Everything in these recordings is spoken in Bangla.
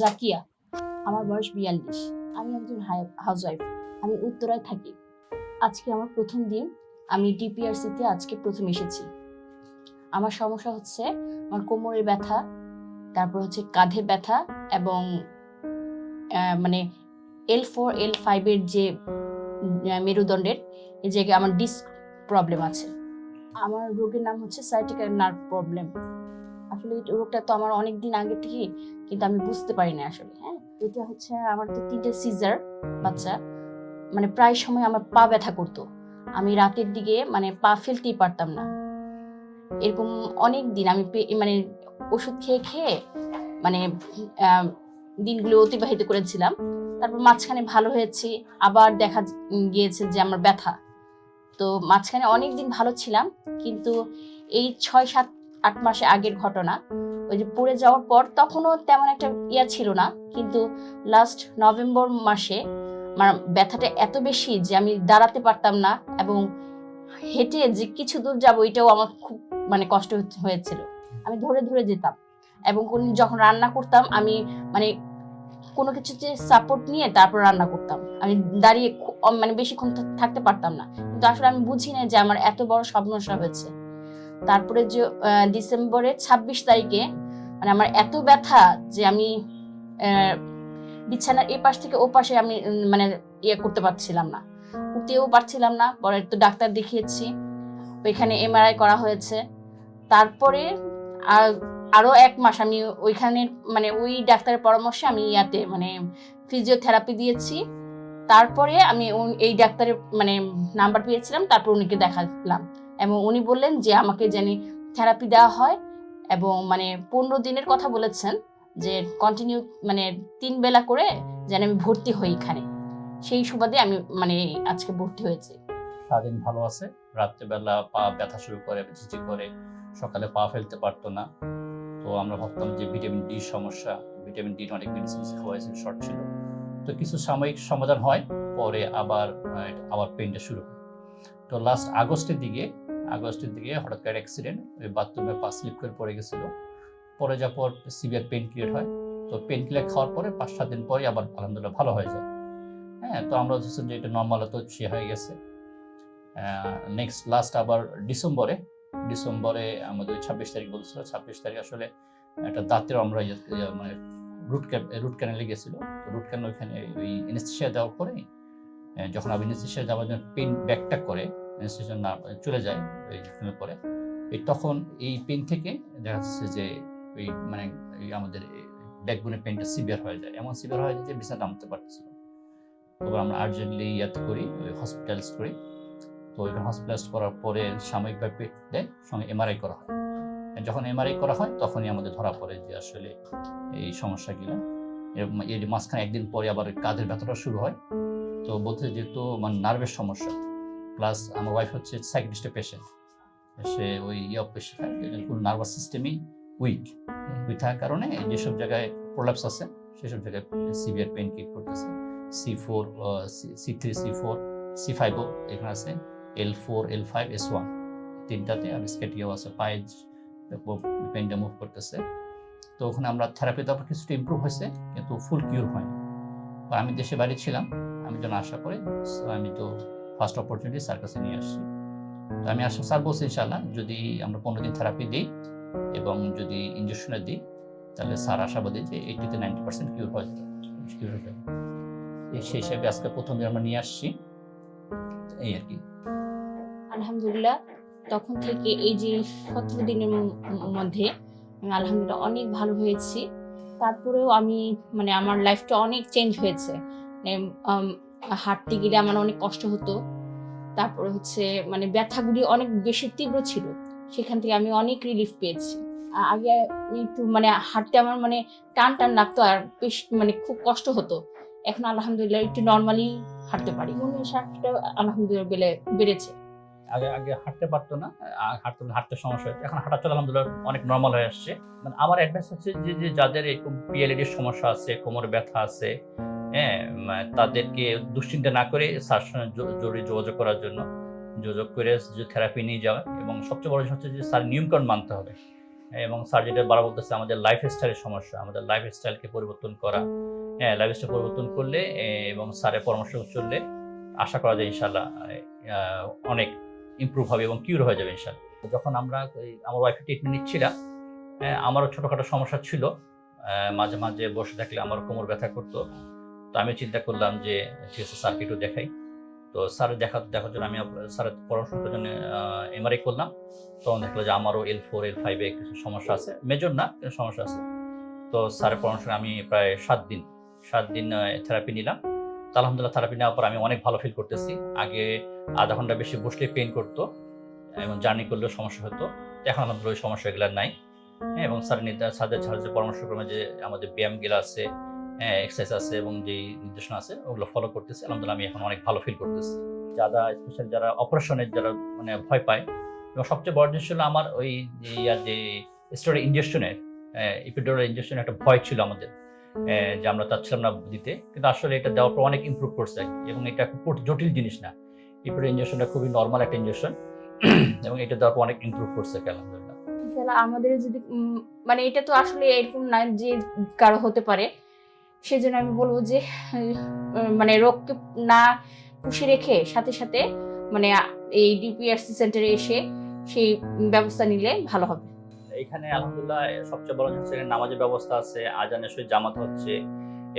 জাকিয়া, আমার বয়স বিয়াল্লিশ। আমি একজন হাউসওয়াইফ আমি উত্তরায় থাকি। আজকে আমার প্রথম দিন, আমি ডিপিআরসিতে আজকে প্রথম এসেছি। আমার সমস্যা হচ্ছে, আমার কোমরের ব্যথা, তারপর হচ্ছে কাঁধে ব্যথা এবং মানে এল ফোর এল ফাইভের যে মেরুদণ্ডের এই জায়গায় আমার ডিস্ক প্রবলেম আছে। আমার রোগের নাম হচ্ছে সাইটিক্যাল নার্ভ প্রবলেম আসলে এই রোগটা তো আমার অনেক দিন আগে থেকেই, কিন্তু আমি বুঝতে পারি না আসলে হ্যাঁ? এটা হচ্ছে আমার তো তিনটে সিজার বাচ্চা মানে প্রায় সময় আমার পা ব্যথা করতো। আমি রাতের দিকে মানে পা ফেলতেই পারতাম না। এরকম অনেক দিন আমি মানে ওষুধ খেয়ে খেয়ে মানে দিনগুলো অতিবাহিত করেছিলাম। তারপর মাঝখানে ভালো হয়েছে, আবার দেখা গিয়েছে যে আমার ব্যথা। তো মাঝখানে অনেক দিন ভালো ছিলাম, কিন্তু এই ছয় সাত আট মাসে আগের ঘটনা। ওই যে পড়ে যাওয়ার পর তখনও তেমন একটা ইয়া ছিল না। কিন্তু লাস্ট নভেম্বর মাসে আমার ব্যথাটা এত বেশি যে আমি দাঁড়াতে পারতাম না এবং হেঁটে যে কিছু দূর যাব এটাও আমার খুব মানে কষ্ট হয়েছিল। আমি ধরে ধরে যেতাম এবং কোন- যখন রান্না করতাম আমি মানে কোনো কিছুতে সাপোর্ট নিয়ে তারপর রান্না করতাম। আমি দাঁড়িয়ে মানে বেশিক্ষণ থাকতে পারতাম না। কিন্তু আসলে আমি বুঝি না যে আমার এত বড় সমস্যা হয়েছে। তারপরে যে ডিসেম্বরের ছাব্বিশ তারিখে মানে আমার এত ব্যথা যে আমি বিছানার এ পাশ থেকে ও পাশে আমি মানে ইয়ে করতে পারছিলাম না। উঠতেও পারছিলাম না, পরে তো ডাক্তার দেখিয়েছি। ওইখানে এমআরআই করা হয়েছে। তারপরে আর আরও এক মাস আমি ওইখানে মানে ওই ডাক্তারের পরামর্শে আমি ইয়াতে মানে ফিজিওথেরাপি দিয়েছি। তারপরে আমি এই ডাক্তারের মানে নাম্বার পেয়েছিলাম, তারপর উনিকে দেখালাম। এবং উনি বললেন যে আমাকে জানি থেরাপি দেওয়া হয় এবং মানে পনেরো দিনের কথা বলেছেন যে কন্টিনিউ মানে তিন বেলা করে যেন আমি ভর্তি হই এখানে। সেই সুবাদে আমি মানে আজকে ভর্তি হয়েছি। সারাদিন ভালো আছে? রাত্রেবেলা পা ব্যথা শুরু করে ঝিঝি করে, সকালে পা ফেলতে পারতো না। তো আমরা ভাবতাম যে ভিটামিন ডি সমস্যা ভিটামিন ডি অনেক মেডিসিন খাওয়াইছে শর্ট ছিল। তো কিছু সাময়িক সমাধান হয়, পরে আবার আবার পেনটা শুরু হয়। তো লাস্ট আগস্টের দিকে আগস্টের দিকে হঠাৎ করে অ্যাক্সিডেন্ট ওই বাথরুমে পা স্লিপ করে পড়ে গেছিল। পরে যাওয়ার পর সিভিয়ার পেন ক্রিয়েট হয়। তো পেন কিলার খাওয়ার পরে পাঁচ সাত দিন পরে আবার আলহামদুলিল্লাহ ভালো হয়ে যায়। হ্যাঁ তো আমরা হচ্ছে যে এটা নর্মাল তো সে হয়ে গেছে। নেক্সট লাস্ট আবার ডিসেম্বরে ডিসেম্বরে আমাদের ছাব্বিশ তারিখ বলছিল, ছাব্বিশ তারিখ আসলে একটা দাঁতের আমরা মানে রুট রুট ক্যানেলে গেছিল। রুট ক্যানেল ওইখানে ওই এনেস্থেশিয়া দেওয়ার পরে যখন আমি এনেস্থেশিয়া যাওয়ার জন্য পেন ব্যাকটা করে এনেস্থেশিয়া না চলে যায় ওই ঘুমে পরে। এই তখন এই পেন থেকে দেখা যাচ্ছে যে ওই মানে এই আমাদের ব্যাকবোনের পেনটা সিভিয়ার হয়ে যায়। এমন সিভিয়ার হয়ে যায় যে বিছানা নামতে পারতেছিল তবে আমরা আর্জেন্টলি ইয়াতে করি, ওই হসপিটালাইজ করি। তো ওইখানে হসপিটালাইজ করার পরে সাময়িকভাবে পেট দেয়, সঙ্গে এমআরআই করা হয়। যখন এমআরআই করা হয়, তখনই আমাদের ধরা পড়ে যে আসলে এই সমস্যাগুলো এর মাঝখানে একদিন পরে আবার কাঁধের ব্যথাটা শুরু হয়। তো বলতে যেহেতু মানে নার্ভের সমস্যা প্লাস আমার ওয়াইফ হচ্ছে সাইকিস্টের পেশেন্ট সে ওই ইয়ে পেশেন্ট পুরো নার্ভাস সিস্টেমই উইক উইক থাকার কারণে যেসব জায়গায় প্রোলাপস আছে সেসব জায়গায় সিভিয়ার পেন কিক করতেছে। C four C three C four C ফাইভও এখানে আছে L four L five S one তিনটাতে আর স্কেটিও আছে পায়ে পেনটা মুভ করতেছে। তো ওখানে আমরা থেরাপি দেওয়ার পর কিছুটা ইম্প্রুভ হয়েছে কিন্তু ফুল কিউর হয়নি। আমি দেশে বাড়ি ছিলাম আমি যখন আশা করি আমি তো ফার্স্ট অপরচুনিটি স্যার কাছে নিয়ে আসছি। তো আমি আসলে স্যার বলছি ইনশাল্লাহ যদি আমরা পনেরো দিন থেরাপি দিই এবং যদি ইঞ্জেকশনে দিই, তাহলে স্যার আশাবাদী যে এইটিতে নাইনটি পার্সেন্ট কিউর হয়ে কিউর হয়ে যাবে। সেই হিসাবে আজকে প্রথম দিন আমরা নিয়ে আসছি। এই আর কি। আলহামদুলিল্লাহ, তখন থেকে এই যে সতেরো দিনের মধ্যে আমি আলহামদুলিল্লাহ অনেক ভালো হয়েছি। তারপরেও আমি মানে আমার লাইফটা অনেক চেঞ্জ হয়েছে। মানে হাঁটতে গেলে আমার অনেক কষ্ট হতো। তারপরে হচ্ছে মানে ব্যথাগুলি অনেক বেশি তীব্র ছিল। সেখান থেকে আমি অনেক রিলিফ পেয়েছি। আগে একটু মানে হাঁটতে আমার মানে টান টান লাগতো আর বেশ মানে খুব কষ্ট হতো। এখন আলহামদুলিল্লাহ একটু নর্মালি হাঁটতে পারি। মনের শ্বাসটা আলহামদুলিল্লাহ বেড়ে বেড়েছে। আগে আগে হাঁটতে পারতো না হাঁটতে হাঁটতে সমস্যা হতো এখন হাঁটা চলা আলহামদুলিল্লাহ অনেক নর্মাল হয়ে আসছে। মানে আমার অ্যাডভাইস হচ্ছে যে যাদের এরকম পিএলএডির সমস্যা আছে, কোমর ব্যথা আছে হ্যাঁ তাদেরকে দুশ্চিন্তা না করে স্যার সঙ্গে জরুরি যোগাযোগ করার জন্য যোগাযোগ করে যে থেরাপি নিয়ে যাওয়া এবং সবচেয়ে বড় হচ্ছে যে স্যার নিয়মকানুন মানতে হবে। এবং স্যার যেটা বারা বলতেছে আমাদের লাইফ স্টাইলের সমস্যা আমাদের লাইফ স্টাইলকে পরিবর্তন করা। হ্যাঁ লাইফ স্টাইল পরিবর্তন করলে এবং স্যারের পরামর্শ চললে আশা করা যায় ইনশাল্লাহ অনেক ইমপ্রুভ হবে এবং কিউর হয়ে যাবে ইনশাল্লাহ যখন আমরা আমার ওয়াইফের ট্রিটমেন্ট নিচ্ছিলাম হ্যাঁ, আমারও ছোটোখাটো সমস্যা ছিল। মাঝে মাঝে বসে থাকলে আমার কোমর ব্যথা করতো। তো আমি চিন্তা করলাম যে ঠিক আছে স্যারকে একটু দেখাই। তো স্যার দেখা দেখার জন্য আমি স্যারের পরামর্শ জন্য এমআরআই করলাম। তখন দেখল যে আমারও এল ফোর এল ফাইভে কিছু সমস্যা আছে। মেজর না কিন্তু সমস্যা আছে। তো স্যারের পরামর্শ আমি প্রায় সাত দিন সাত দিন থেরাপি নিলাম। তো আলহামদুলিল্লাহ থেরাপি নেওয়ার পর আমি অনেক ভালো ফিল করতেছি। আগে আধা ঘণ্টা বেশি বসলে পেন করতো এবং জার্নি করলেও সমস্যা হতো। এখন আলহামদুলিল্লাহ ওই সমস্যাগুলো নাই। হ্যাঁ, এবং স্যার নির্দেশ স্যারদের স্যারের পরামর্শক্রমে যে আমাদের ব্যায়ামগুলো আছে এক্সারসাইজ আছে এবং যেই নির্দেশনা আছে, ওগুলো ফলো করতেছি। আলহামদুলিল্লাহ, আমি এখন অনেক ভালো ফিল করতেছি। যারা স্পেশাল যারা অপারেশনের যারা মানে ভয় পায়, এবং সবচেয়ে বড় জিনিস হলো আমার ওই যে স্টোরি ইঞ্জেকশনের ইপিডোরাল ইঞ্জেকশনের একটা ভয় ছিল আমাদের যে আমরা চাচ্ছিলাম না দিতে। কিন্তু আসলে এটা দেওয়ার পর অনেক ইমপ্রুভ করছে এবং এটা খুব জটিল জিনিস না। ইপিডোর ইঞ্জেকশনটা খুবই নর্মাল একটা ইঞ্জেকশন এবং এটা দেওয়ার পর অনেক ইমপ্রুভ করছে আলহামদুলিল্লাহ। আমাদের যদি মানে এটা তো আসলে এরকম না যে কারও হতে পারে। সেজন্য আমি বলব যে মানে রোগকে না পুষে রেখে সাথে সাথে মানে এই ডিপিআরসি সেন্টারে এসে সেই ব্যবস্থা নিলে ভালো হবে। এখানে আলহামদুলিল্লাহ সবচেয়ে বড় এখানে নামাজের ব্যবস্থা আছে আজানের সহিত জামাত হচ্ছে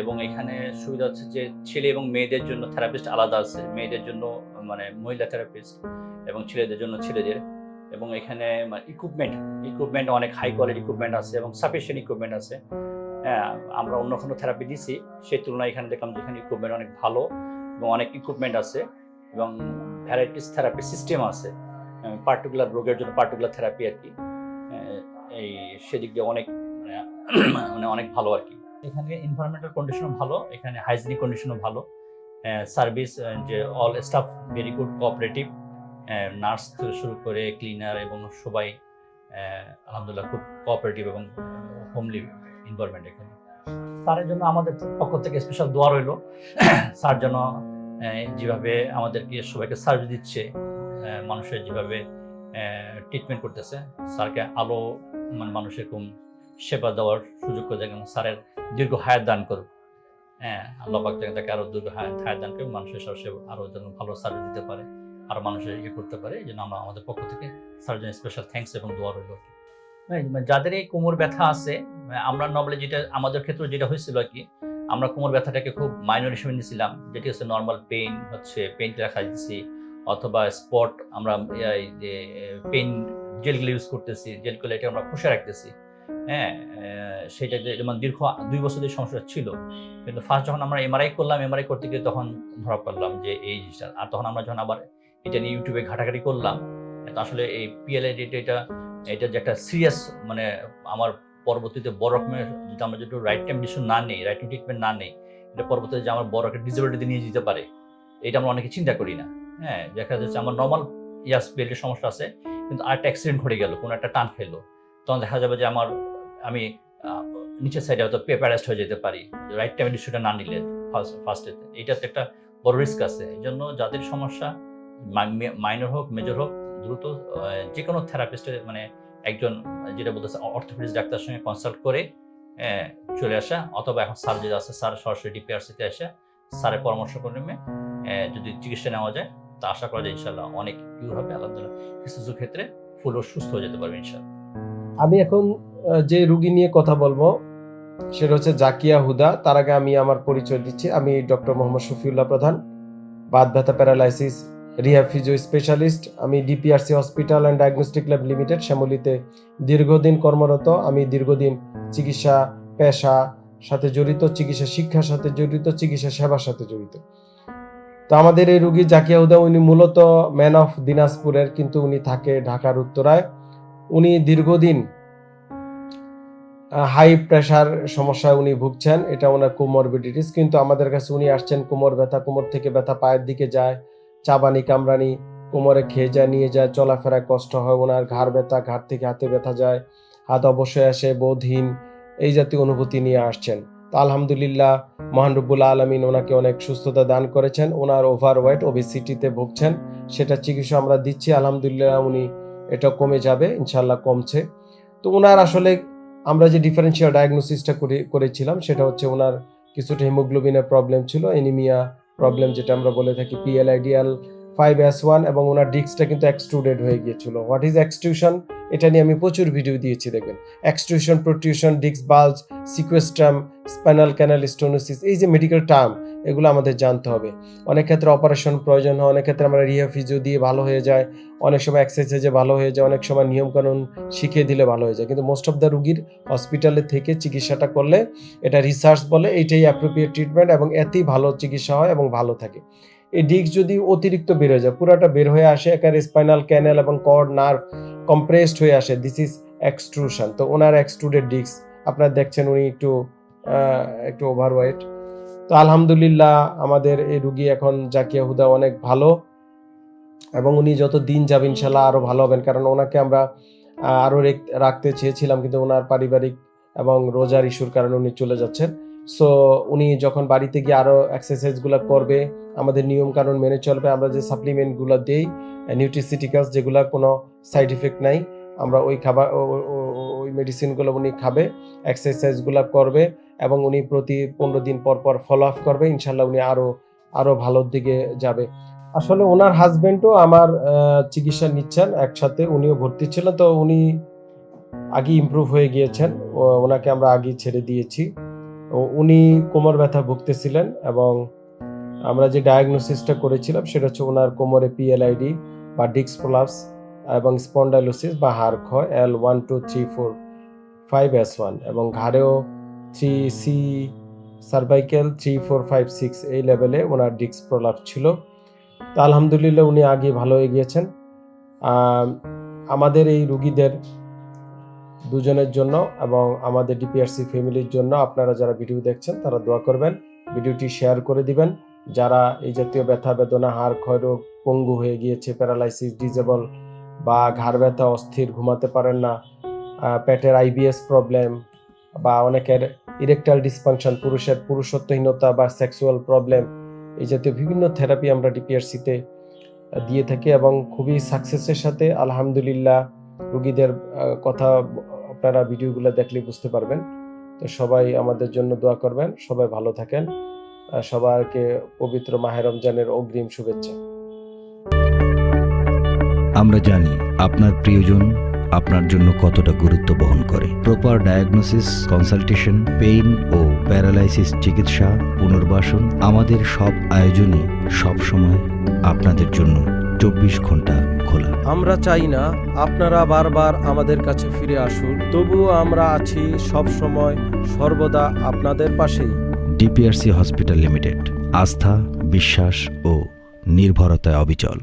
এবং এখানে সুবিধা হচ্ছে যে ছেলে এবং মেয়েদের জন্য থেরাপিস্ট আলাদা আছে, মেয়েদের জন্য মানে মহিলা থেরাপিস্ট এবং ছেলেদের জন্য ছেলেদের এবং এখানে ইকুইপমেন্ট ইকুইপমেন্ট অনেক হাই কোয়ালিটি ইকুইপমেন্ট আছে এবং সাফিসিয়েন্ট ইকুইপমেন্ট আছে। আমরা অন্য কোনো থেরাপি দিছি, সেই তুলনায় এখানে দেখলাম যে এখানে ইকুইপমেন্ট অনেক ভালো এবং অনেক ইকুইপমেন্ট আছে এবং ভ্যারাইটিস থেরাপি সিস্টেম আছে পার্টিকুলার রোগের জন্য পার্টিকুলার থেরাপি আর কি। এই সেদিক দিয়ে অনেক মানে মানে অনেক ভালো আর কি। এখানে এনভায়রনমেন্টাল কন্ডিশনও ভালো, এখানে হাইজিনিক কন্ডিশনও ভালো। সার্ভিস যে all staff very good cooperative nurse থেকে শুরু করে ক্লিনার এবং সবাই আলহামদুলিল্লাহ খুব কোঅপারেটিভ এবং হোমলি এনভায়রনমেন্ট এখানে স্যারের জন্য আমাদের পক্ষ থেকে স্পেশাল দোয়া রইল। স্যার যেন যেভাবে আমাদেরকে সবাইকে সার্ভিস দিচ্ছে মানুষের যেভাবে ট্রিটমেন্ট করতেছে, স্যারকে আলো মানে মানুষের কম সেবা দেওয়ার সুযোগ করে দেয় স্যারের দীর্ঘ হায়াত দান করুক। হ্যাঁ আল্লাহ পাক যেন তাকে আরও দীর্ঘ হায়াত দান করুক, মানুষের সব সেবা আরও যেন ভালো সার্ভিস দিতে পারে, আরও মানুষের ইয়ে করতে পারে, এই জন্য আমরা আমাদের পক্ষ থেকে স্যারের জন্য স্পেশাল থ্যাঙ্কস এবং দোয়া রইল। যাদের এই কোমর ব্যথা আছে, আমরা নর্মালি যেটা, আমাদের ক্ষেত্রে যেটা হয়েছিল আর কি, আমরা কোমর ব্যথাটাকে খুব মাইনর হিসেবে নিয়েছিলাম, যেটি হচ্ছে নর্মাল পেইন হচ্ছে পেইন রাখা দিচ্ছি অথবা স্পট আমরা পেন জেলগুলো ইউজ করতেছি জেলগুলো এটা আমরা পুষে রাখতেছি হ্যাঁ সেটা যেমন দীর্ঘ দুই বছর ধরে সমস্যা ছিল, কিন্তু ফার্স্ট যখন আমরা এমআরআই করলাম এমআরআই করতে গিয়ে তখন ধরা পড়লাম যে এই জিনিসটা, আর তখন আমরা যখন আবার এটা নিয়ে ইউটিউবে ঘাটাঘাটি করলাম আসলে এই পিএলআই এটা এটা যে একটা সিরিয়াস মানে আমার পরবর্তীতে বড় রকমের যদি আমরা যদি রাইট টাইম ডিসিশন না নেই রাইট ট্রিটমেন্ট না নেই, এটা পরবর্তীতে যে আমার বড় একটা ডিসেবিলিটি নিয়ে যেতে পারে, এটা আমরা অনেকে চিন্তা করি না। হ্যাঁ দেখা যাচ্ছে আমার নর্মাল ইয়াস বেল্টের সমস্যা আছে, কিন্তু আরেকটা অ্যাক্সিডেন্ট ঘটে গেল, কোনো একটা টান খেলো তখন দেখা যাবে যে আমার, আমি নিচের সাইডে হয়তো পেপারাইজড হয়ে যেতে পারি রাইট টাইমে ডিসিশনটা না নিলে ফার্স্ট ফার্স্টেতে এইটাতে একটা বড় রিস্ক আছে। এই জন্য যাদের সমস্যা মাইনর হোক মেজর হোক দ্রুত যে কোনো থেরাপিস্টের মানে একজন যেটা বলতেছে অর্থোপেডিক্স ডাক্তারের সঙ্গে কনসাল্ট করে চলে আসা অথবা এখন স্যার যেটা আছে স্যার সরাসরি ডিপিআরসিতে আসা স্যারের পরামর্শ ক্রমে আহ, যদি চিকিৎসা নেওয়া যায় তা আশা করা যায় ইনশাল্লাহ অনেক কিউর হবে আলহামদুলিল্লাহ। কিছু কিছু ক্ষেত্রে ফুলও সুস্থ হয়ে যেতে পারবে ইনশাল্লাহ আমি এখন যে রুগী নিয়ে কথা বলব সেটা হচ্ছে জাকিয়া হুদা তার আগে আমি আমার পরিচয় দিচ্ছি। আমি ডক্টর মোহাম্মদ শফিউল্লাহ প্রধান বাদ ব্যথা প্যারালাইসিস রিহ্যাব ফিজিও স্পেশালিস্ট, আমি DPRC hospital and diagnostic lab limited, শ্যামলিতে দীর্ঘদিন কর্মরত, আমি দীর্ঘদিন চিকিৎসা, পেশা সাথে জড়িত, চিকিৎসা শিক্ষার সাথে জড়িত, চিকিৎসা সেবার সাথে জড়িত। তো আমাদের এই রুগী জাকিয়া হুদা উনি মূলত ম্যান অফ দিনাজপুরের, কিন্তু উনি থাকে ঢাকার উত্তরায়। উনি দীর্ঘদিন হাই প্রেশার সমস্যায় উনি ভুগছেন, এটা ওনার কোমরবিডিটিস কিন্তু আমাদের কাছে উনি আসছেন, কোমর ব্যথা, কোমর থেকে ব্যথা পায়ের দিকে যায় চাবানি কামরানি, কোমরে খেয়ে যায় নিয়ে যায় চলাফেরায় কষ্ট হয়, ওনার ঘাড় ব্যথা ঘাড় থেকে হাতে ব্যথা যায়, হাত অবশ্যই আসে, বোধহীন এই জাতীয় অনুভূতি নিয়ে আসছেন। তো আলহামদুলিল্লাহ, মহান রব্বুল আলমিন ওনাকে অনেক সুস্থতা দান করেছেন, ওনার ওভার ওয়েট ওবিসিটিতে ভুগছেন, সেটা চিকিৎসা আমরা দিচ্ছি, আলহামদুলিল্লাহ উনি এটা কমে যাবে ইনশাল্লাহ কমছে। তো ওনার আসলে আমরা যে ডিফারেন্সিয়াল ডায়াগনোসিসটা করে, করেছিলাম, সেটা হচ্ছে ওনার কিছুটা হিমোগ্লোবিনের প্রবলেম ছিল এনিমিয়া প্রবলেম যেটা আমরা বলে থাকি PL ideal five S one এবং ওনার ডিস্কটা কিন্তু এক্সট্রুডেড হয়ে গিয়েছিল। হোয়াট ইজ এক্সটিউশন এটা নিয়ে আমি প্রচুর ভিডিও দিয়েছি দেখবেন। Extrusion protrusion disc bulge sequestrum spinal canal stenosis এই যে মেডিকেল টার্ম এগুলো আমাদের জানতে হবে। অনেক ক্ষেত্রে অপারেশন প্রয়োজন হয়, অনেক ক্ষেত্রে আমরা রিহা ফিজিও দিয়ে ভালো হয়ে যায় অনেক সময় এক্সারসাইজে ভালো হয়ে যায় অনেক সময় নিয়মকানুন শিখিয়ে দিলে ভালো হয়ে যায়। কিন্তু মোস্ট অফ দ্য রুগীর হসপিটালে থেকে চিকিৎসাটা করলে এটা রিসার্চ বলে, এইটাই অ্যাপ্রোপ্রিয়েট ট্রিটমেন্ট এবং এতেই ভালো চিকিৎসা হয় এবং ভালো থাকে। এই ডিস্ক যদি অতিরিক্ত বের হয়ে যায়, পুরাটা বের হয়ে আসে একার স্পাইনাল ক্যানেল এবং কর্ড নার্ভ কম্প্রেসড হয়ে আসে দিস ইজ এক্সট্রুশন তো ওনার এক্সট্রুডেড ডিস্ক আপনারা দেখছেন উনি একটু একটু ওভারওয়েট তো আলহামদুলিল্লাহ আমাদের এই রুগী এখন জাকিয়া হুদা অনেক ভালো এবং উনি যত দিন যাবে ইনশাল্লাহ আরও ভালো হবেন। কারণ ওনাকে আমরা আহ, আরও রাখতে চেয়েছিলাম কিন্তু ওনার পারিবারিক এবং রোজার ইস্যুর কারণে উনি চলে যাচ্ছেন। সো উনি যখন বাড়িতে গিয়ে আরও এক্সারসাইজগুলো করবে আমাদের নিয়ম কানুন মেনে চলবে আমরা যে সাপ্লিমেন্টগুলো দেই নিউট্রিসিটিক্যালস যেগুলো কোনো সাইড ইফেক্ট নাই আমরা ওই খাবার ওই মেডিসিনগুলো উনি খাবে এক্সারসাইজগুলো করবে এবং উনি প্রতি পনেরো দিন পর পর ফলো আপ করবে, ইনশাল্লাহ উনি আরও আরও ভালোর দিকে যাবে। আসলে ওনার হাজবেন্ডও আমার চিকিৎসা নিচ্ছেন, একসাথে উনিও ভর্তি ছিলেন তো উনি আগে ইমপ্রুভ হয়ে গিয়েছেন ওনাকে আমরা আগে ছেড়ে দিয়েছি। উনি কোমর ব্যথা ভুগতেছিলেন এবং আমরা যে ডায়াগনোসিসটা করেছিলাম, সেটা হচ্ছে ওনার কোমরে পিএলআইডি বা ডিক্স প্রলাপস এবং স্পন্ডাইলোসিস বা হাড় ক্ষয় L one two three four five S one এবং ঘাড়েও three C cervical three four five six এই লেভেলে ওনার ডিক্স প্রলাপস ছিল। তো আলহামদুলিল্লাহ উনি আগে ভালো হয়ে গিয়েছেন। আমাদের এই রুগীদের দুজনের জন্য এবং আমাদের ডিপিআরসি ফ্যামিলির জন্য আপনারা যারা ভিডিও দেখছেন, তারা দোয়া করবেন। ভিডিওটি শেয়ার করে দিবেন। যারা এই জাতীয় ব্যথা বেদনা, হাড় ক্ষয় রোগ, পঙ্গু হয়ে গিয়েছে প্যারালাইসিস ডিজেবল বা ঘাড় ব্যথা, অস্থির, ঘুমাতে পারেন না পেটের আইবিএস প্রবলেম বা অনেকের ইরেকটাল ডিসফাংশন পুরুষের পুরুষত্বহীনতা বা সেক্সুয়াল প্রবলেম এই জাতীয় বিভিন্ন থেরাপি আমরা ডিপিআরসিতে দিয়ে থাকি এবং খুবই সাকসেসের সাথে আলহামদুলিল্লাহ রুগীদের কথা আপনারা ভিডিওগুলো দেখলে বুঝতে পারবেন। তো সবাই আমাদের জন্য দোয়া করবেন। সবাই ভালো থাকেন। সবাইকে পবিত্র মাহের রমজানের অগ্রিম শুভেচ্ছা। আমরা জানি আপনার প্রিয়জন আপনার জন্য কতটা গুরুত্ব বহন করে। প্রপার ডায়াগনোসিস কনসালটেশন পেইন ও প্যারালাইসিস চিকিৎসা পুনর্বাসন আমাদের সব আয়োজনই সবসময় আপনাদের জন্য চব্বিশ ঘণ্টা খোলা। আমরা চাই না আপনারা বারবার আমাদের কাছে ফিরে আসুন তবুও আমরা আছি সব সময় সর্বদা আপনাদের পাশেই। ডিপিআরসি হসপিটাল লিমিটেড আস্থা বিশ্বাস ও নির্ভরতায় অবিচল।